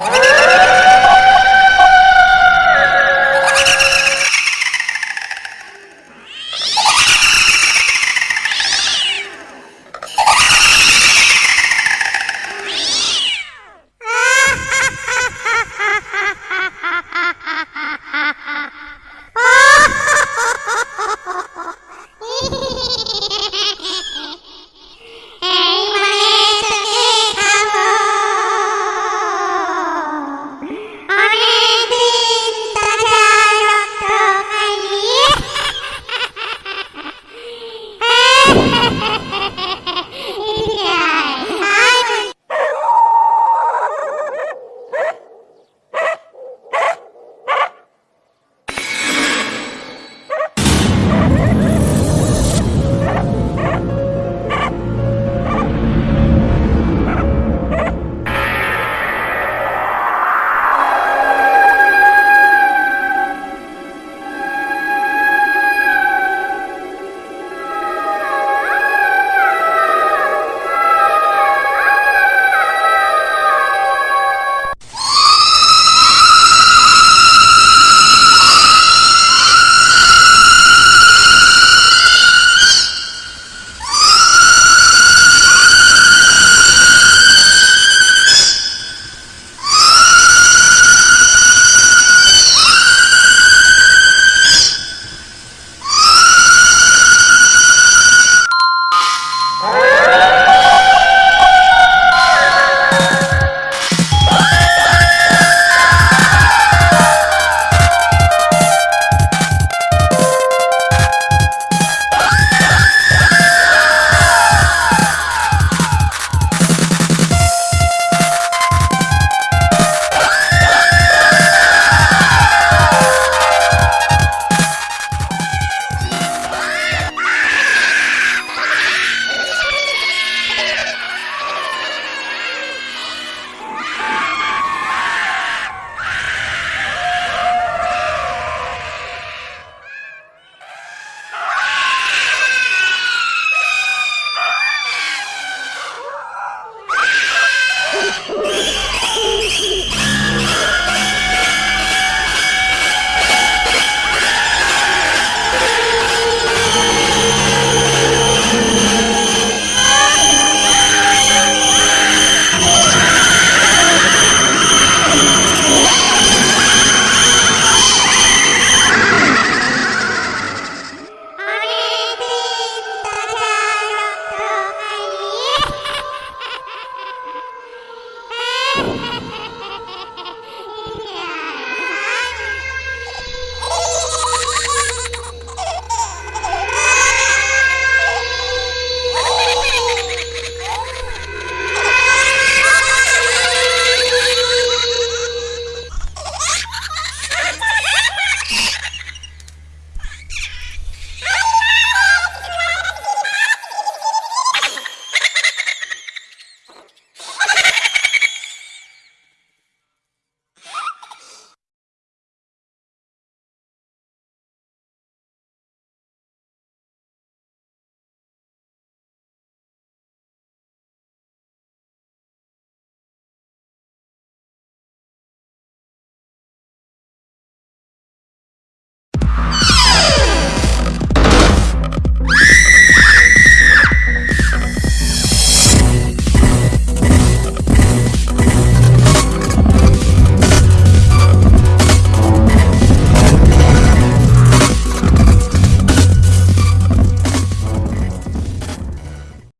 Ah!